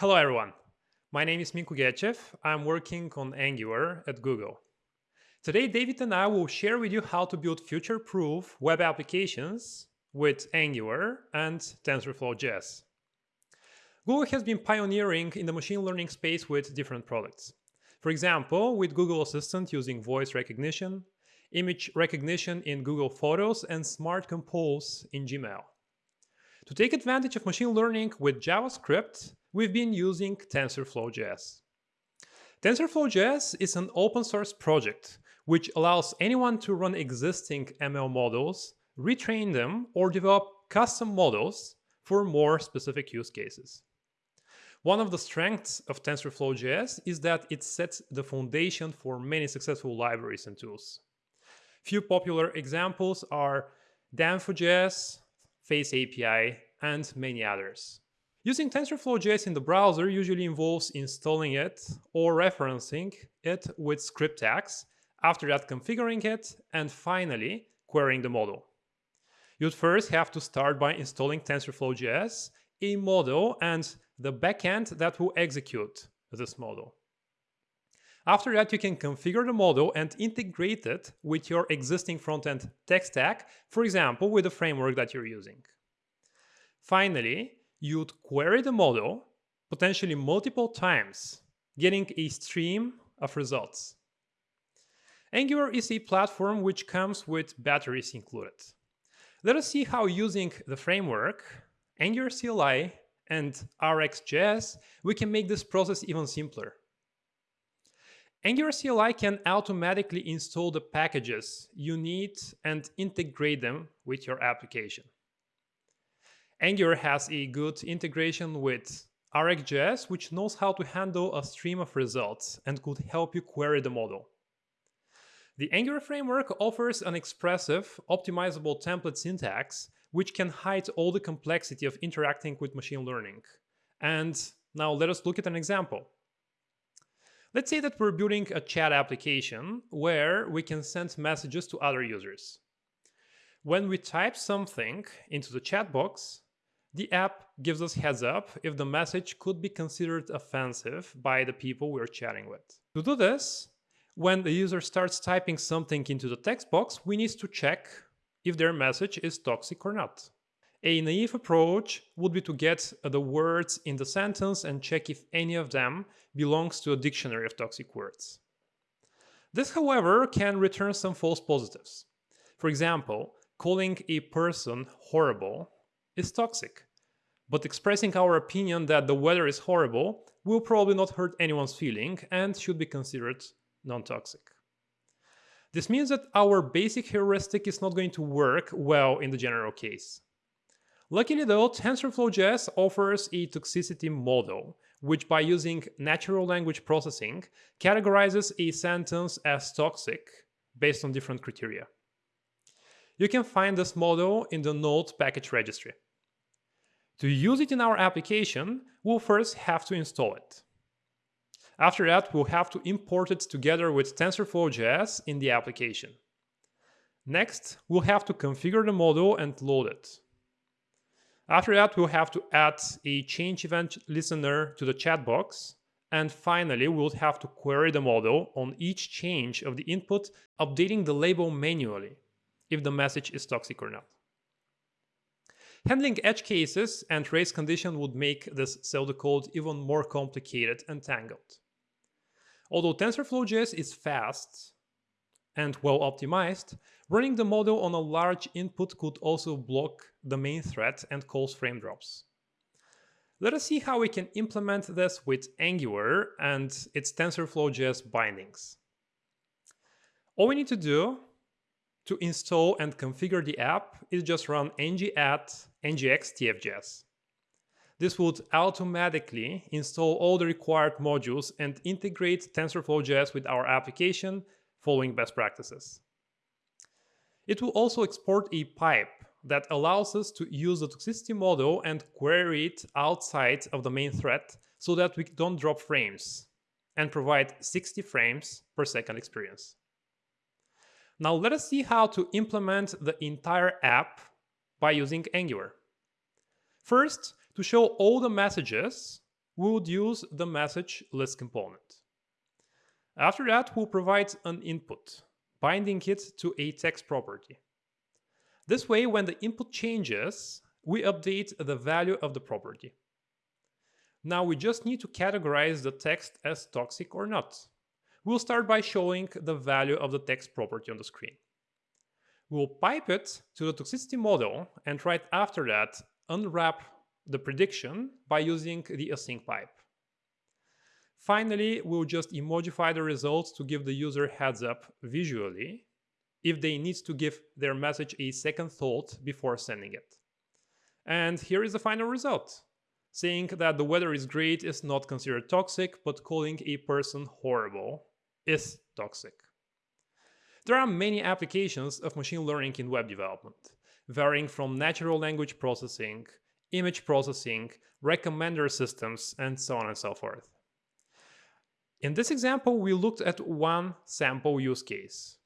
Hello everyone, my name is Minko Gechev. I'm working on Angular at Google. Today, David and I will share with you how to build future-proof web applications with Angular and TensorFlow.js. Google has been pioneering in the machine learning space with different products. For example, with Google Assistant using voice recognition, image recognition in Google Photos, and Smart Compose in Gmail. To take advantage of machine learning with JavaScript, we've been using TensorFlow.js. TensorFlow.js is an open source project which allows anyone to run existing ML models, retrain them, or develop custom models for more specific use cases. One of the strengths of TensorFlow.js is that it sets the foundation for many successful libraries and tools. Few popular examples are Danfo.js, Face API, and many others. Using TensorFlow.js in the browser usually involves installing it or referencing it with script tags, after that configuring it, and finally querying the model. You'd first have to start by installing TensorFlow.js, a model, and the backend that will execute this model. After that, you can configure the model and integrate it with your existing front-end tech stack, for example, with the framework that you're using. Finally, you'd query the model potentially multiple times, getting a stream of results. Angular is a platform which comes with batteries included. Let us see how using the framework, Angular CLI, and RxJS, we can make this process even simpler. Angular CLI can automatically install the packages you need and integrate them with your application. Angular has a good integration with RxJS, which knows how to handle a stream of results and could help you query the model. The Angular framework offers an expressive, optimizable template syntax, which can hide all the complexity of interacting with machine learning. And now let us look at an example. Let's say that we're building a chat application where we can send messages to other users. When we type something into the chat box, the app gives us heads up if the message could be considered offensive by the people we're chatting with. To do this, when the user starts typing something into the text box, we need to check if their message is toxic or not. A naive approach would be to get the words in the sentence and check if any of them belongs to a dictionary of toxic words. This, however, can return some false positives. For example, calling a person horrible is toxic. But expressing our opinion that the weather is horrible will probably not hurt anyone's feeling and should be considered non-toxic. This means that our basic heuristic is not going to work well in the general case. Luckily though, TensorFlow.js offers a toxicity model, which by using natural language processing categorizes a sentence as toxic based on different criteria. You can find this model in the Node package registry. To use it in our application, we'll first have to install it. After that, we'll have to import it together with TensorFlow.js in the application. Next, we'll have to configure the model and load it. After that, we'll have to add a change event listener to the chat box. And finally, we'll have to query the model on each change of the input, updating the label manually if the message is toxic or not. Handling edge cases and race condition would make this pseudocode even more complicated and tangled. Although TensorFlow.js is fast and well optimized, running the model on a large input could also block the main thread and cause frame drops. Let us see how we can implement this with Angular and its TensorFlow.js bindings. All we need to do to install and configure the app is just run ng-add ngx tfjs. This would automatically install all the required modules and integrate TensorFlow.js with our application following best practices. It will also export a pipe that allows us to use the toxicity model and query it outside of the main thread so that we don't drop frames and provide 60 frames per second experience. Now let us see how to implement the entire app by using Angular. First, to show all the messages, we would use the message list component. After that, we'll provide an input, binding it to a text property. This way, when the input changes, we update the value of the property. Now we just need to categorize the text as toxic or not. We'll start by showing the value of the text property on the screen. We'll pipe it to the toxicity model and right after that unwrap the prediction by using the async pipe. Finally, we'll just emojify the results to give the user heads up visually if they need to give their message a second thought before sending it. And here is the final result. Saying that the weather is great is not considered toxic, but calling a person horrible is toxic. There are many applications of machine learning in web development, varying from natural language processing, image processing, recommender systems, and so on and so forth. In this example, we looked at one sample use case.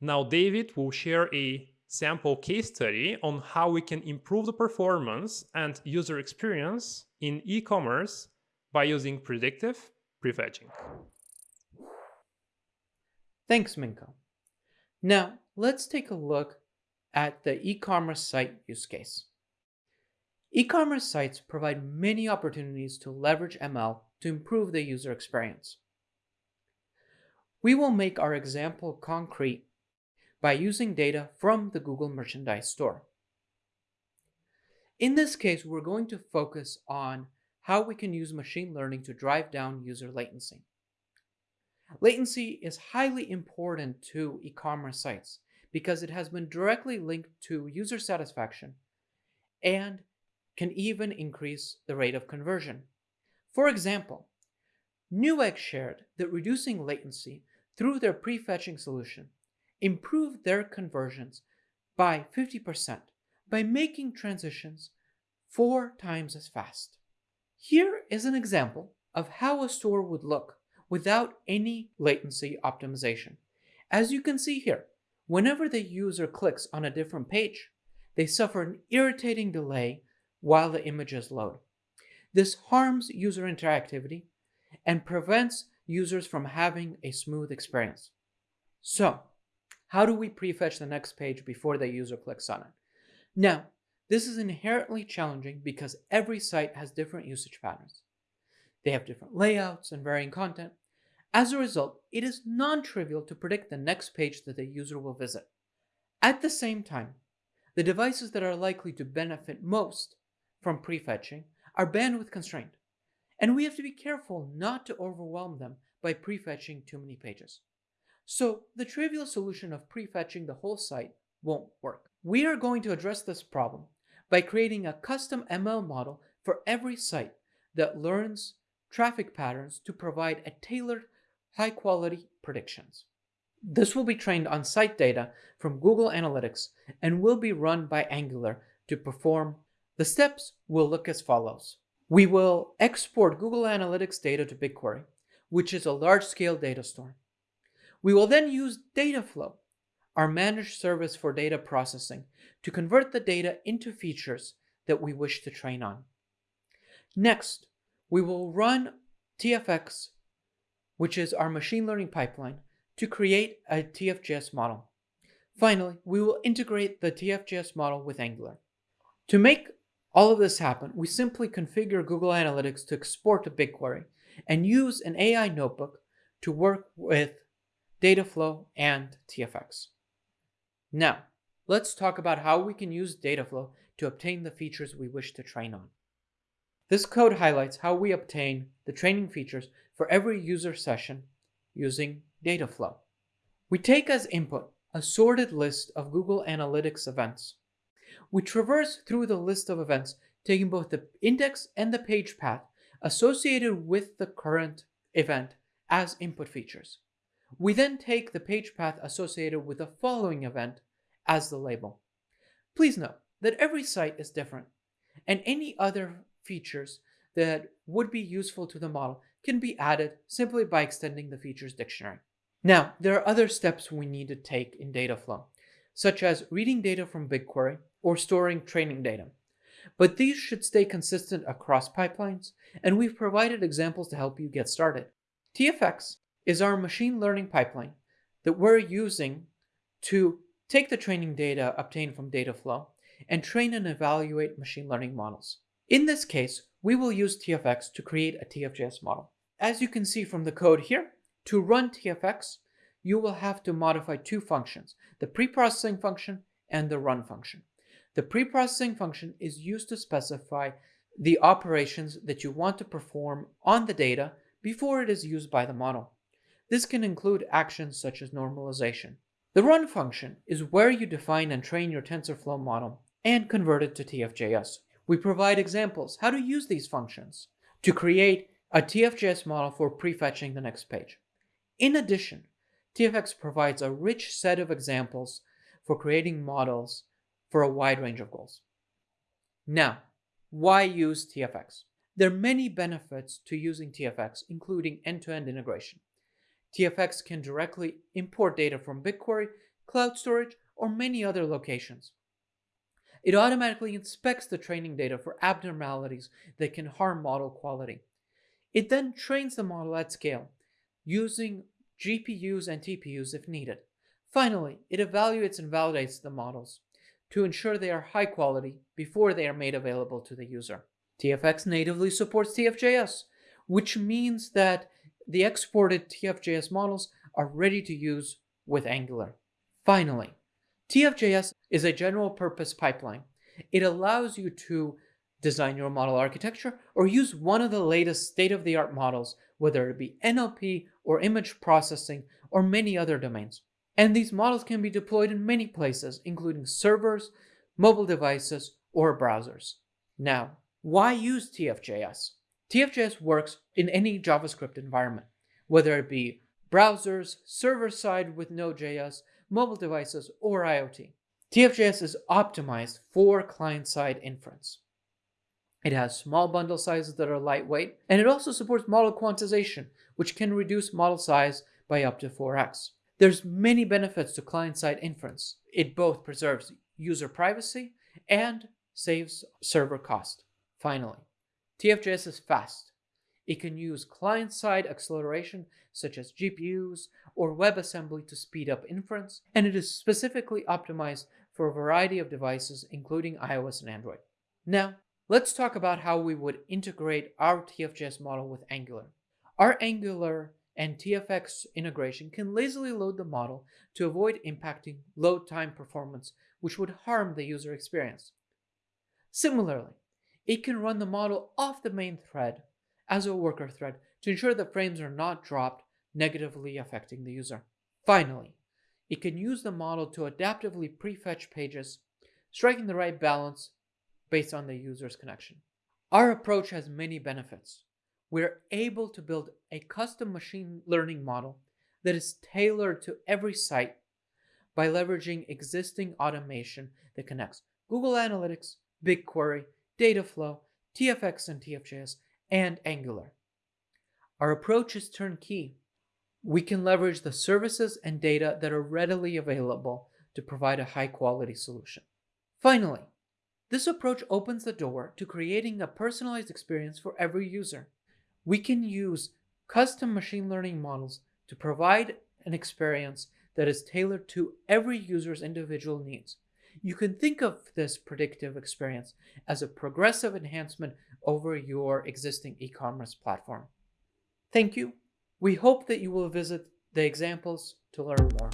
Now David will share a sample case study on how we can improve the performance and user experience in e-commerce by using predictive prefetching. Thanks, Minko. Now, let's take a look at the e-commerce site use case. E-commerce sites provide many opportunities to leverage ML to improve the user experience. We will make our example concrete by using data from the Google Merchandise Store. In this case, we're going to focus on how we can use machine learning to drive down user latency. Latency is highly important to e-commerce sites because it has been directly linked to user satisfaction and can even increase the rate of conversion. For example, Newegg shared that reducing latency through their prefetching solution improved their conversions by 50% by making transitions four times as fast. Here is an example of how a store would look without any latency optimization. As you can see here, whenever the user clicks on a different page, they suffer an irritating delay while the images load. This harms user interactivity and prevents users from having a smooth experience. So, how do we prefetch the next page before the user clicks on it? Now, this is inherently challenging because every site has different usage patterns. They have different layouts and varying content. As a result, it is non-trivial to predict the next page that the user will visit. At the same time, the devices that are likely to benefit most from prefetching are bandwidth constrained, and we have to be careful not to overwhelm them by prefetching too many pages. So the trivial solution of prefetching the whole site won't work. We are going to address this problem by creating a custom ML model for every site that learns traffic patterns to provide a tailored high quality predictions. This will be trained on site data from Google Analytics and will be run by Angular to perform. The steps will look as follows. We will export Google Analytics data to BigQuery, which is a large-scale data store. We will then use Dataflow, our managed service for data processing, to convert the data into features that we wish to train on. Next, we will run TFX, which is our machine learning pipeline, to create a TFJS model. Finally, we will integrate the TFJS model with Angular. To make all of this happen, we simply configure Google Analytics to export to BigQuery and use an AI notebook to work with Dataflow and TFX. Now, let's talk about how we can use Dataflow to obtain the features we wish to train on. This code highlights how we obtain the training features for every user session using Dataflow. We take as input a sorted list of Google Analytics events. We traverse through the list of events, taking both the index and the page path associated with the current event as input features. We then take the page path associated with the following event as the label. Please note that every site is different, and any other features that would be useful to the model can be added simply by extending the features dictionary. Now, there are other steps we need to take in Dataflow, such as reading data from BigQuery or storing training data. but these should stay consistent across pipelines, and we've provided examples to help you get started. TFX is our machine learning pipeline that we're using to take the training data obtained from Dataflow and train and evaluate machine learning models. In this case, we will use TFX to create a TFJS model. As you can see from the code here, to run TFX, you will have to modify two functions, the preprocessing function and the run function. The preprocessing function is used to specify the operations that you want to perform on the data before it is used by the model. This can include actions such as normalization. The run function is where you define and train your TensorFlow model and convert it to TFJS. We provide examples how to use these functions to create a TFJS model for prefetching the next page. In addition, TFX provides a rich set of examples for creating models for a wide range of goals. Now, why use TFX? There are many benefits to using TFX, including end-to-end integration. TFX can directly import data from BigQuery, cloud storage, or many other locations. It automatically inspects the training data for abnormalities that can harm model quality. It then trains the model at scale, using GPUs and TPUs if needed. Finally, it evaluates and validates the models to ensure they are high quality before they are made available to the user. TFX natively supports TFJS, which means that the exported TFJS models are ready to use with Angular. Finally, TFJS is a general purpose pipeline. It allows you to design your model architecture or use one of the latest state-of-the-art models, whether it be NLP or image processing or many other domains. And these models can be deployed in many places, including servers, mobile devices, or browsers. Now, why use TFJS? TFJS works in any JavaScript environment, whether it be browsers, server-side with Node.js, mobile devices, or IoT. TFJS is optimized for client-side inference. It has small bundle sizes that are lightweight, and it also supports model quantization, which can reduce model size by up to 4x. There's many benefits to client-side inference. It both preserves user privacy and saves server cost. Finally, TFJS is fast. It can use client-side acceleration such as GPUs or WebAssembly to speed up inference, and it is specifically optimized for a variety of devices including iOS and Android. Now, let's talk about how we would integrate our TFJS model with Angular. Our Angular and TFX integration can lazily load the model to avoid impacting load time performance, which would harm the user experience. Similarly, it can run the model off the main thread as a worker thread to ensure that frames are not dropped, negatively affecting the user. Finally, it can use the model to adaptively prefetch pages, striking the right balance based on the user's connection. Our approach has many benefits. We're able to build a custom machine learning model that is tailored to every site by leveraging existing automation that connects Google Analytics, BigQuery, Dataflow, TFX and TFJS, and Angular. Our approach is turnkey. We can leverage the services and data that are readily available to provide a high quality solution. Finally, this approach opens the door to creating a personalized experience for every user. We can use custom machine learning models to provide an experience that is tailored to every user's individual needs. You can think of this predictive experience as a progressive enhancement over your existing e-commerce platform. Thank you. We hope that you will visit the examples to learn more.